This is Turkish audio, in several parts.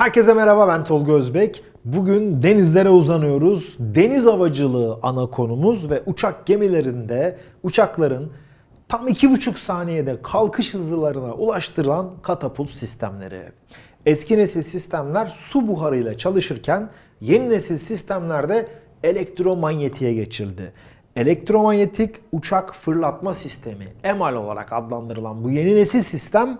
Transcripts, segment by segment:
Herkese merhaba ben Tolga Özbek. Bugün denizlere uzanıyoruz. Deniz havacılığı ana konumuz ve uçak gemilerinde uçakların tam 2,5 saniyede kalkış hızlarına ulaştırılan katapult sistemleri. Eski nesil sistemler su buharıyla çalışırken yeni nesil sistemlerde elektromanyetiğe geçildi. Elektromanyetik uçak fırlatma sistemi EMAL olarak adlandırılan bu yeni nesil sistem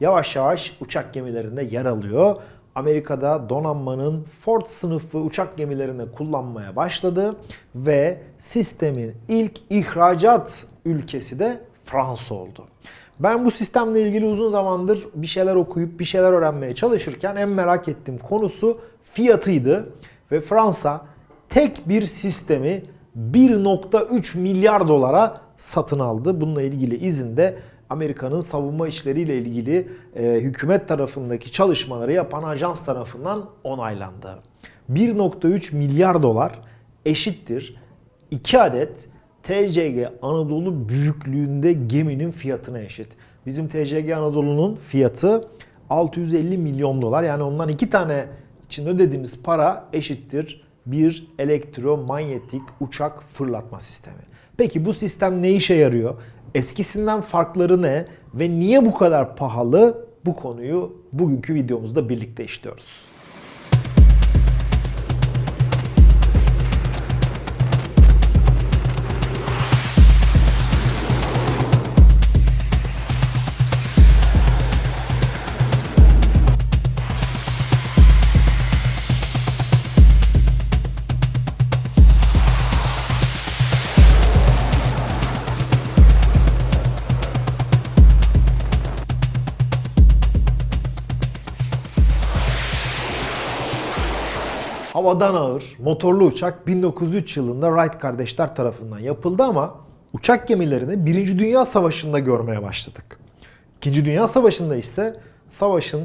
yavaş yavaş uçak gemilerinde yer alıyor. Amerika'da donanmanın Ford sınıfı uçak gemilerinde kullanmaya başladı ve sistemin ilk ihracat ülkesi de Fransa oldu. Ben bu sistemle ilgili uzun zamandır bir şeyler okuyup bir şeyler öğrenmeye çalışırken en merak ettiğim konusu fiyatıydı ve Fransa tek bir sistemi 1.3 milyar dolara satın aldı. Bununla ilgili izin de Amerika'nın savunma işleriyle ilgili e, hükümet tarafındaki çalışmaları yapan ajans tarafından onaylandı. 1.3 milyar dolar eşittir 2 adet TCG Anadolu büyüklüğünde geminin fiyatına eşit. Bizim TCG Anadolu'nun fiyatı 650 milyon dolar. Yani ondan iki tane için ödediğimiz para eşittir bir elektromanyetik uçak fırlatma sistemi. Peki bu sistem ne işe yarıyor? Eskisinden farkları ne ve niye bu kadar pahalı? Bu konuyu bugünkü videomuzda birlikte işliyoruz. Havadan ağır motorlu uçak 1903 yılında Wright kardeşler tarafından yapıldı ama uçak gemilerini 1. Dünya Savaşı'nda görmeye başladık. 2. Dünya Savaşı'nda ise savaşın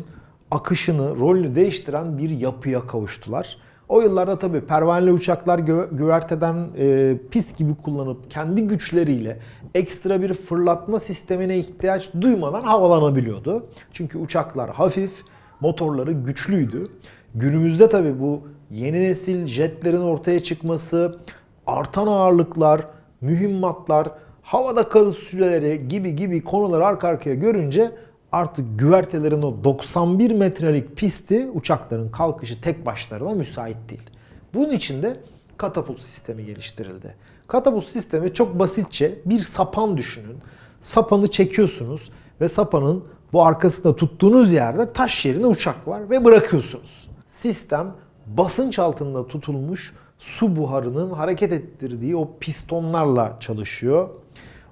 akışını, rolünü değiştiren bir yapıya kavuştular. O yıllarda tabii pervaneli uçaklar gü- güverteden e, pis gibi kullanıp kendi güçleriyle ekstra bir fırlatma sistemine ihtiyaç duymadan havalanabiliyordu. Çünkü uçaklar hafif, motorları güçlüydü. Günümüzde tabii bu yeni nesil jetlerin ortaya çıkması, artan ağırlıklar, mühimmatlar, havada kalış süreleri gibi gibi konuları arka arkaya görünce artık güvertelerin o 91 metrelik pisti uçakların kalkışı tek başlarına müsait değil. Bunun için de katapult sistemi geliştirildi. Katapult sistemi çok basitçe bir sapan düşünün. Sapanı çekiyorsunuz ve sapanın bu arkasında tuttuğunuz yerde taş yerine uçak var ve bırakıyorsunuz. Sistem basınç altında tutulmuş su buharının hareket ettirdiği o pistonlarla çalışıyor.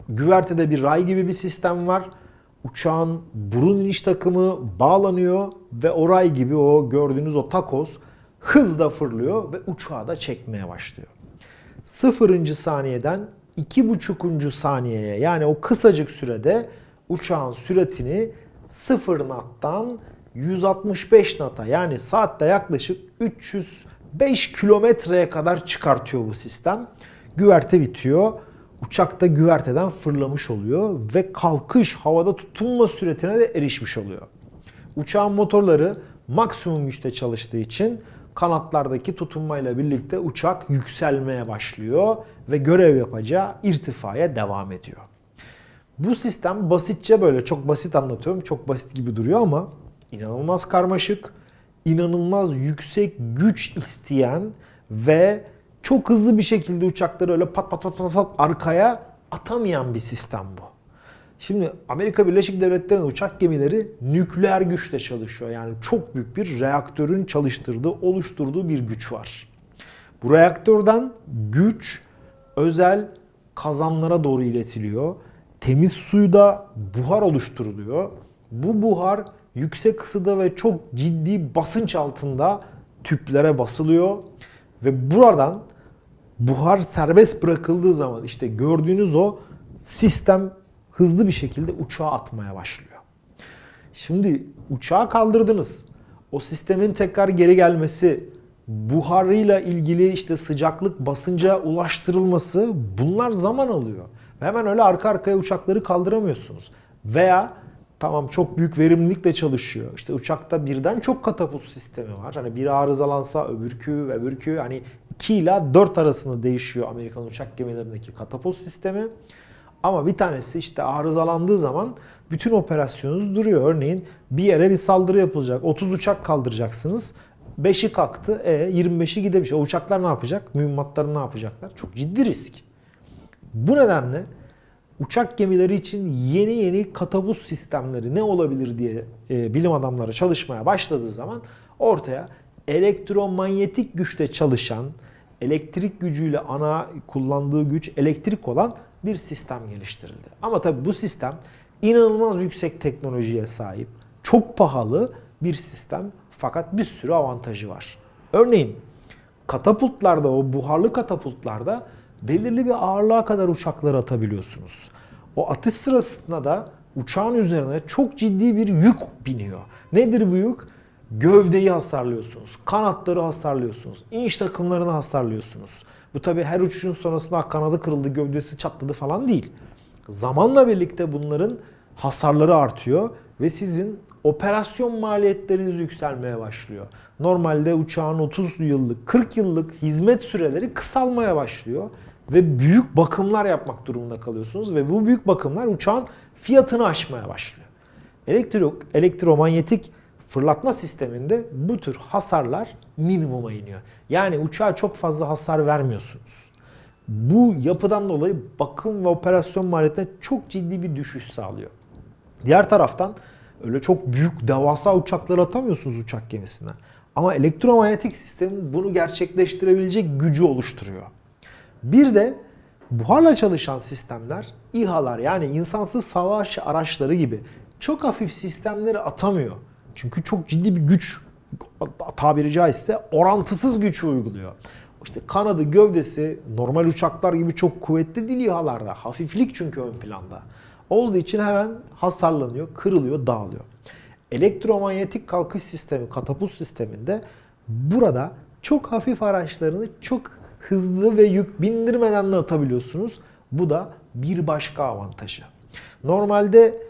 Güvertede bir ray gibi bir sistem var. Uçağın burun iniş takımı bağlanıyor ve o ray gibi o gördüğünüz o takoz hızla fırlıyor ve uçağı da çekmeye başlıyor. Sıfırıncı saniyeden iki buçukuncu saniyeye yani o kısacık sürede uçağın süratini sıfır knot'tan 165 nata yani saatte yaklaşık 305 kilometreye kadar çıkartıyor bu sistem. Güverte bitiyor. Uçak da güverteden fırlamış oluyor ve kalkış havada tutunma süretine de erişmiş oluyor. Uçağın motorları maksimum güçte çalıştığı için kanatlardaki tutunmayla birlikte uçak yükselmeye başlıyor ve görev yapacağı irtifaya devam ediyor. Bu sistem basitçe böyle çok basit anlatıyorum. Çok basit gibi duruyor ama inanılmaz karmaşık, inanılmaz yüksek güç isteyen ve çok hızlı bir şekilde uçakları öyle pat pat pat pat, pat arkaya atamayan bir sistem bu. Şimdi Amerika Birleşik Devletleri'nin uçak gemileri nükleer güçle çalışıyor. Yani çok büyük bir reaktörün çalıştırdığı, oluşturduğu bir güç var. Bu reaktörden güç özel kazanlara doğru iletiliyor. Temiz suyda buhar oluşturuluyor. Bu buhar yüksek ısıda ve çok ciddi basınç altında tüplere basılıyor ve buradan buhar serbest bırakıldığı zaman işte gördüğünüz o sistem hızlı bir şekilde uçağa atmaya başlıyor. Şimdi uçağı kaldırdınız. O sistemin tekrar geri gelmesi, buharıyla ilgili işte sıcaklık basınca ulaştırılması bunlar zaman alıyor. Ve hemen öyle arka arkaya uçakları kaldıramıyorsunuz. Veya Tamam çok büyük verimlilikle çalışıyor. İşte uçakta birden çok katapult sistemi var. Hani biri arızalansa öbürkü ve öbürkü hani 2 ila 4 arasında değişiyor Amerikan uçak gemilerindeki katapult sistemi. Ama bir tanesi işte arızalandığı zaman bütün operasyonunuz duruyor. Örneğin bir yere bir saldırı yapılacak. 30 uçak kaldıracaksınız. 5'i kalktı. E 25'i gidemiş. O uçaklar ne yapacak? Mühimmatları ne yapacaklar? Çok ciddi risk. Bu nedenle uçak gemileri için yeni yeni katapult sistemleri ne olabilir diye e, bilim adamları çalışmaya başladığı zaman ortaya elektromanyetik güçle çalışan, elektrik gücüyle ana kullandığı güç elektrik olan bir sistem geliştirildi. Ama tabii bu sistem inanılmaz yüksek teknolojiye sahip, çok pahalı bir sistem fakat bir sürü avantajı var. Örneğin katapultlarda, o buharlı katapultlarda belirli bir ağırlığa kadar uçakları atabiliyorsunuz. O atış sırasında da uçağın üzerine çok ciddi bir yük biniyor. Nedir bu yük? Gövdeyi hasarlıyorsunuz, kanatları hasarlıyorsunuz, iniş takımlarını hasarlıyorsunuz. Bu tabi her uçuşun sonrasında kanadı kırıldı, gövdesi çatladı falan değil. Zamanla birlikte bunların hasarları artıyor ve sizin operasyon maliyetleriniz yükselmeye başlıyor. Normalde uçağın 30 yıllık, 40 yıllık hizmet süreleri kısalmaya başlıyor ve büyük bakımlar yapmak durumunda kalıyorsunuz ve bu büyük bakımlar uçağın fiyatını aşmaya başlıyor. Elektro, elektromanyetik fırlatma sisteminde bu tür hasarlar minimuma iniyor. Yani uçağa çok fazla hasar vermiyorsunuz. Bu yapıdan dolayı bakım ve operasyon maliyetine çok ciddi bir düşüş sağlıyor. Diğer taraftan öyle çok büyük devasa uçaklar atamıyorsunuz uçak gemisine. Ama elektromanyetik sistemin bunu gerçekleştirebilecek gücü oluşturuyor. Bir de buharla çalışan sistemler, İHA'lar yani insansız savaş araçları gibi çok hafif sistemleri atamıyor. Çünkü çok ciddi bir güç tabiri caizse orantısız güç uyguluyor. İşte kanadı, gövdesi normal uçaklar gibi çok kuvvetli değil İHA'larda. Hafiflik çünkü ön planda. Olduğu için hemen hasarlanıyor, kırılıyor, dağılıyor. Elektromanyetik kalkış sistemi, katapult sisteminde burada çok hafif araçlarını çok hızlı ve yük bindirmeden de atabiliyorsunuz. Bu da bir başka avantajı. Normalde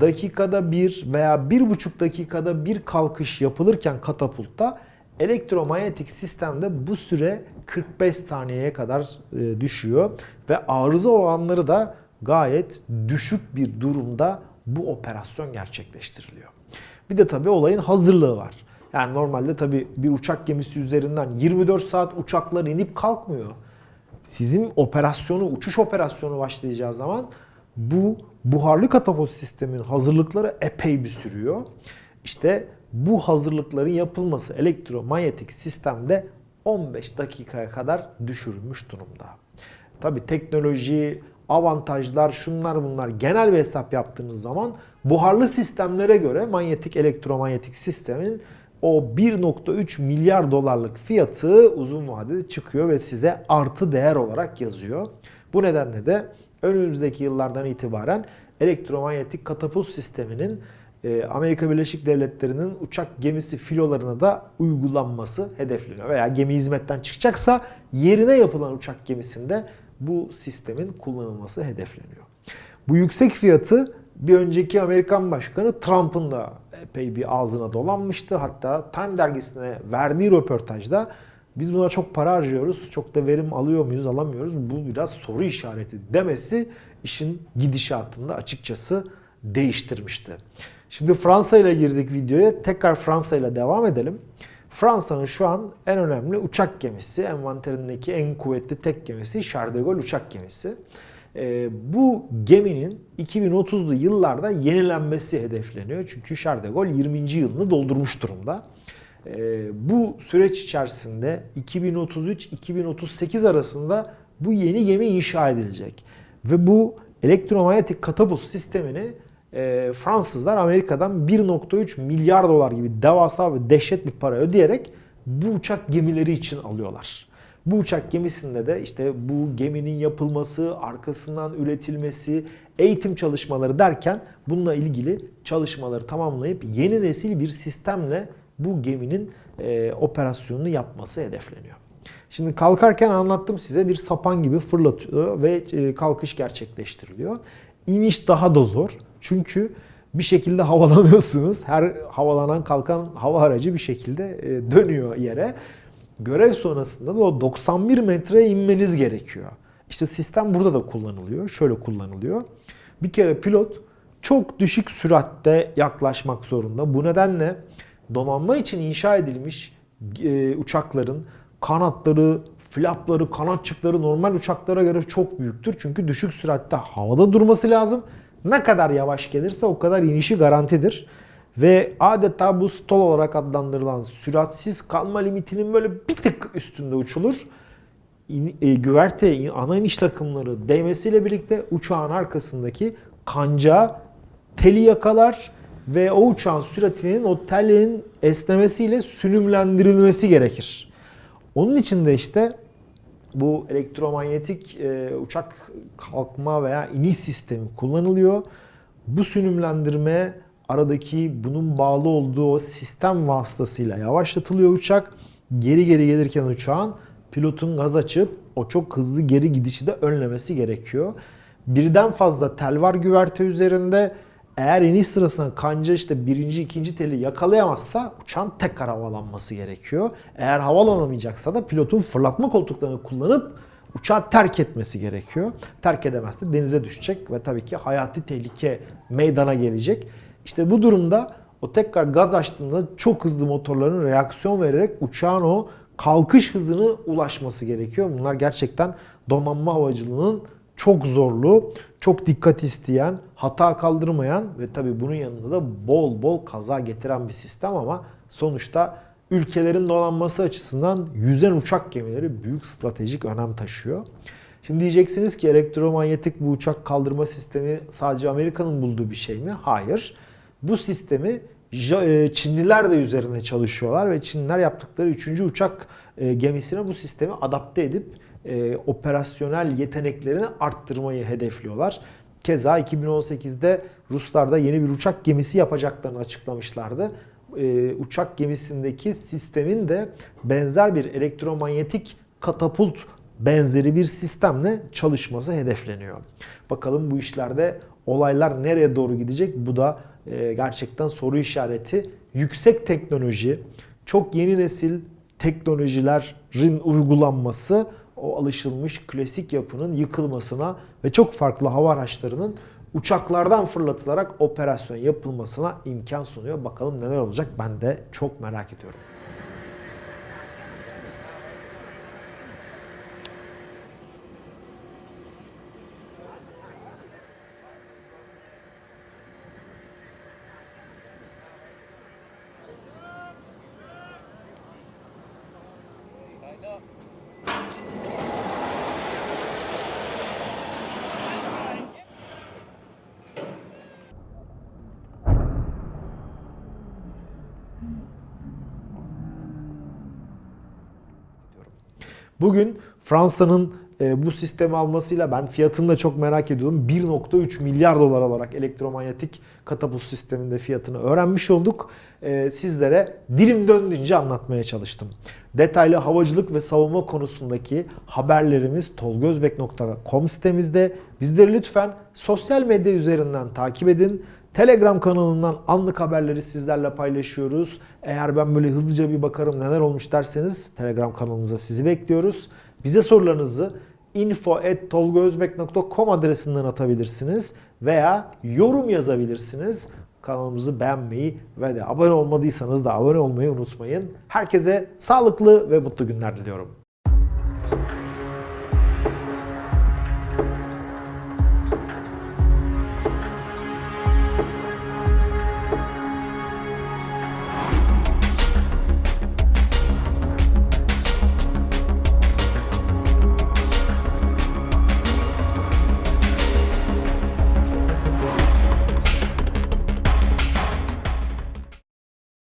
dakikada bir veya bir buçuk dakikada bir kalkış yapılırken katapultta elektromanyetik sistemde bu süre 45 saniyeye kadar e, düşüyor ve arıza olanları da gayet düşük bir durumda bu operasyon gerçekleştiriliyor. Bir de tabii olayın hazırlığı var. Yani normalde tabii bir uçak gemisi üzerinden 24 saat uçaklar inip kalkmıyor. Sizin operasyonu, uçuş operasyonu başlayacağı zaman bu buharlı katapult sistemin hazırlıkları epey bir sürüyor. İşte bu hazırlıkların yapılması elektromanyetik sistemde 15 dakikaya kadar düşürülmüş durumda. Tabi teknoloji, avantajlar, şunlar bunlar genel bir hesap yaptığınız zaman buharlı sistemlere göre manyetik elektromanyetik sistemin o 1.3 milyar dolarlık fiyatı uzun vadede çıkıyor ve size artı değer olarak yazıyor. Bu nedenle de önümüzdeki yıllardan itibaren elektromanyetik katapult sisteminin e, Amerika Birleşik Devletleri'nin uçak gemisi filolarına da uygulanması hedefleniyor. Veya gemi hizmetten çıkacaksa yerine yapılan uçak gemisinde bu sistemin kullanılması hedefleniyor. Bu yüksek fiyatı bir önceki Amerikan Başkanı Trump'ın da epey bir ağzına dolanmıştı. Hatta Time dergisine verdiği röportajda biz buna çok para harcıyoruz, çok da verim alıyor muyuz, alamıyoruz. Bu biraz soru işareti demesi işin gidişatında açıkçası değiştirmişti. Şimdi Fransa ile girdik videoya. Tekrar Fransa ile devam edelim. Fransa'nın şu an en önemli uçak gemisi, envanterindeki en kuvvetli tek gemisi Charles uçak gemisi. Ee, bu geminin 2030'lu yıllarda yenilenmesi hedefleniyor. Çünkü Charles de Gaulle 20. yılını doldurmuş durumda. Ee, bu süreç içerisinde 2033-2038 arasında bu yeni gemi inşa edilecek. Ve bu elektromanyetik katapult sistemini e, Fransızlar Amerika'dan 1.3 milyar dolar gibi devasa ve dehşet bir para ödeyerek bu uçak gemileri için alıyorlar. Bu uçak gemisinde de işte bu geminin yapılması, arkasından üretilmesi, eğitim çalışmaları derken bununla ilgili çalışmaları tamamlayıp yeni nesil bir sistemle bu geminin e, operasyonunu yapması hedefleniyor. Şimdi kalkarken anlattım size bir sapan gibi fırlatıyor ve e, kalkış gerçekleştiriliyor. İniş daha da zor. Çünkü bir şekilde havalanıyorsunuz. Her havalanan kalkan hava aracı bir şekilde e, dönüyor yere. Görev sonrasında da o 91 metreye inmeniz gerekiyor. İşte sistem burada da kullanılıyor. Şöyle kullanılıyor. Bir kere pilot çok düşük süratte yaklaşmak zorunda. Bu nedenle donanma için inşa edilmiş e, uçakların kanatları, flapları, kanatçıkları normal uçaklara göre çok büyüktür. Çünkü düşük süratte havada durması lazım. Ne kadar yavaş gelirse o kadar inişi garantidir. Ve adeta bu stall olarak adlandırılan süratsiz kalma limitinin böyle bir tık üstünde uçulur. İn, e, güverte, ana iniş takımları değmesiyle birlikte uçağın arkasındaki kanca teli yakalar ve o uçağın süratinin o telin esnemesiyle sünümlendirilmesi gerekir. Onun için de işte bu elektromanyetik e, uçak kalkma veya iniş sistemi kullanılıyor. Bu sünümlendirme aradaki bunun bağlı olduğu sistem vasıtasıyla yavaşlatılıyor uçak. Geri geri gelirken uçağın pilotun gaz açıp o çok hızlı geri gidişi de önlemesi gerekiyor. Birden fazla tel var güverte üzerinde. Eğer iniş sırasında kanca işte birinci, ikinci teli yakalayamazsa uçağın tekrar havalanması gerekiyor. Eğer havalanamayacaksa da pilotun fırlatma koltuklarını kullanıp uçağı terk etmesi gerekiyor. Terk edemezse denize düşecek ve tabii ki hayati tehlike meydana gelecek. İşte bu durumda o tekrar gaz açtığında çok hızlı motorların reaksiyon vererek uçağın o kalkış hızını ulaşması gerekiyor. Bunlar gerçekten donanma havacılığının çok zorlu, çok dikkat isteyen, hata kaldırmayan ve tabii bunun yanında da bol bol kaza getiren bir sistem ama sonuçta ülkelerin donanması açısından yüzen uçak gemileri büyük stratejik önem taşıyor. Şimdi diyeceksiniz ki elektromanyetik bu uçak kaldırma sistemi sadece Amerika'nın bulduğu bir şey mi? Hayır. Bu sistemi e, Çinliler de üzerine çalışıyorlar ve Çinliler yaptıkları 3. uçak e, gemisine bu sistemi adapte edip e, operasyonel yeteneklerini arttırmayı hedefliyorlar. Keza 2018'de Ruslar da yeni bir uçak gemisi yapacaklarını açıklamışlardı. E, uçak gemisindeki sistemin de benzer bir elektromanyetik katapult benzeri bir sistemle çalışması hedefleniyor. Bakalım bu işlerde olaylar nereye doğru gidecek? Bu da e, gerçekten soru işareti. Yüksek teknoloji, çok yeni nesil teknolojilerin uygulanması o alışılmış klasik yapının yıkılmasına ve çok farklı hava araçlarının uçaklardan fırlatılarak operasyon yapılmasına imkan sunuyor. Bakalım neler olacak ben de çok merak ediyorum. Bugün Fransa'nın e, bu sistemi almasıyla ben fiyatını da çok merak ediyorum. 1.3 milyar dolar olarak elektromanyetik katapult sisteminde fiyatını öğrenmiş olduk. E, sizlere dilim döndüğünce anlatmaya çalıştım. Detaylı havacılık ve savunma konusundaki haberlerimiz tolgozbek.com sitemizde. Bizleri lütfen sosyal medya üzerinden takip edin. Telegram kanalından anlık haberleri sizlerle paylaşıyoruz. Eğer ben böyle hızlıca bir bakarım neler olmuş derseniz Telegram kanalımıza sizi bekliyoruz. Bize sorularınızı info.tolgozbek.com adresinden atabilirsiniz veya yorum yazabilirsiniz. Kanalımızı beğenmeyi ve de abone olmadıysanız da abone olmayı unutmayın. Herkese sağlıklı ve mutlu günler diliyorum.